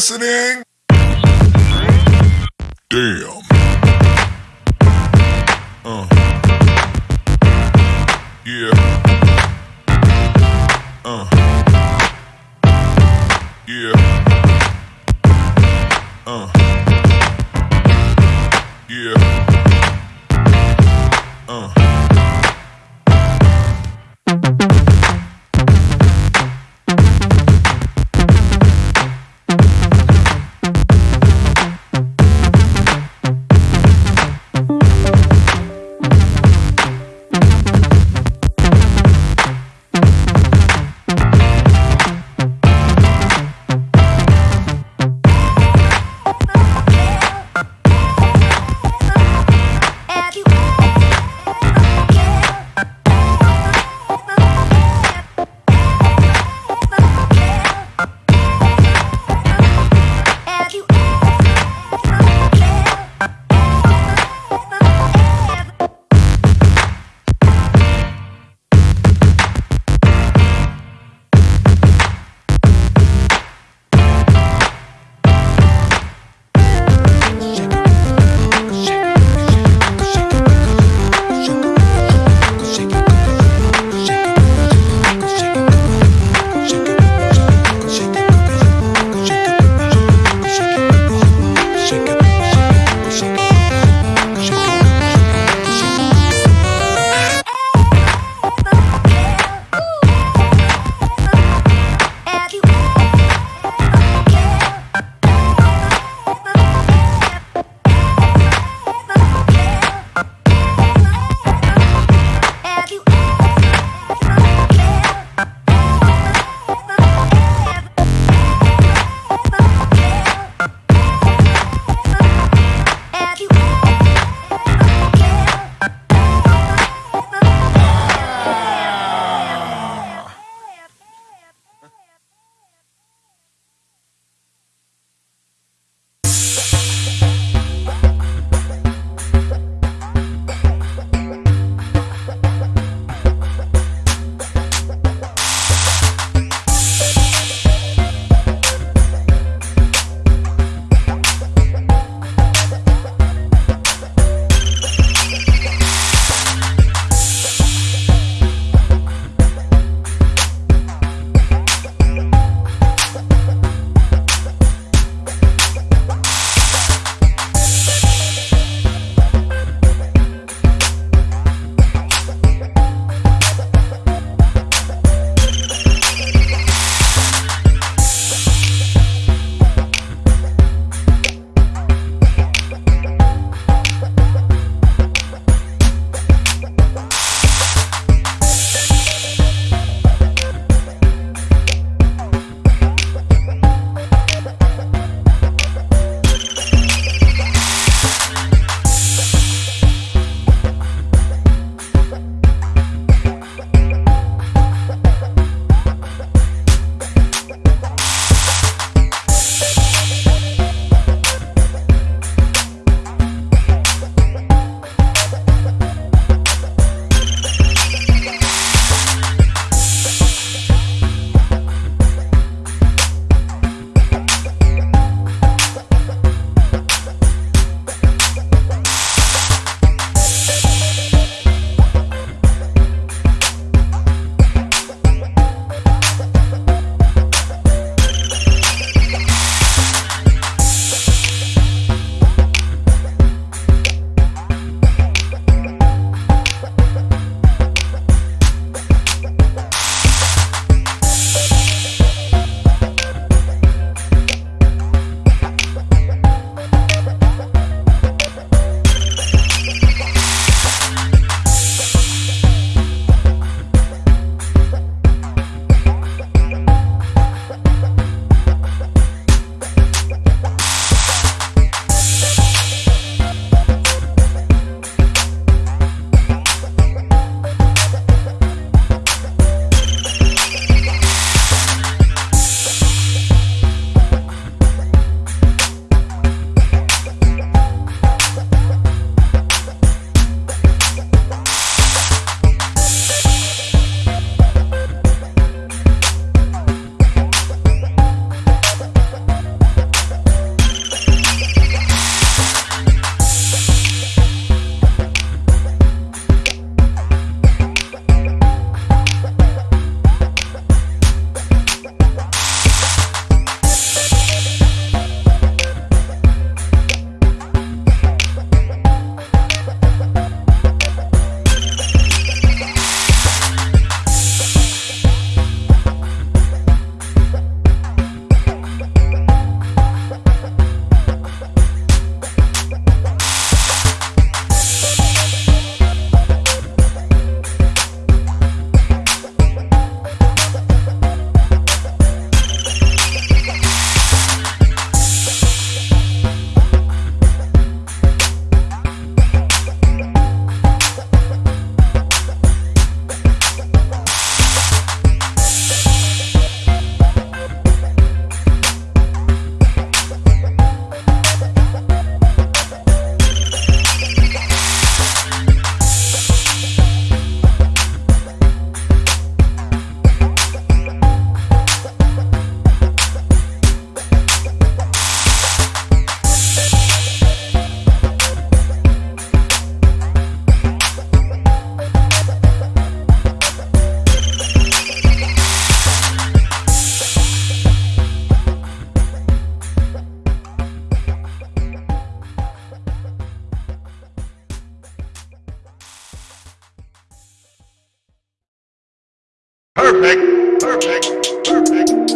listening? Perfect. Perfect. Perfect.